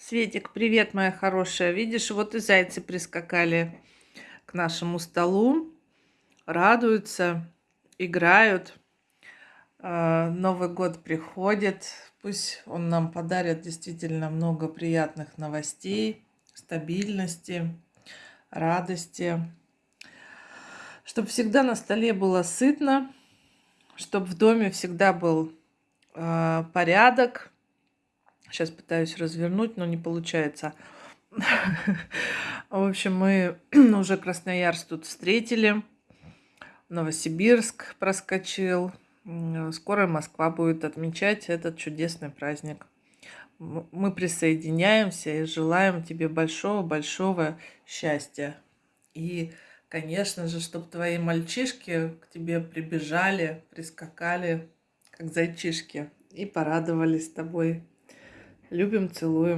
Светик, привет, моя хорошая. Видишь, вот и зайцы прискакали к нашему столу, радуются, играют. А, Новый год приходит. Пусть он нам подарит действительно много приятных новостей, стабильности, радости. Чтобы всегда на столе было сытно, чтобы в доме всегда был э, порядок, Сейчас пытаюсь развернуть, но не получается. В общем, мы уже Красноярск тут встретили. Новосибирск проскочил. Скоро Москва будет отмечать этот чудесный праздник. Мы присоединяемся и желаем тебе большого-большого счастья. И, конечно же, чтобы твои мальчишки к тебе прибежали, прискакали, как зайчишки, и порадовались тобой Любим, целуем.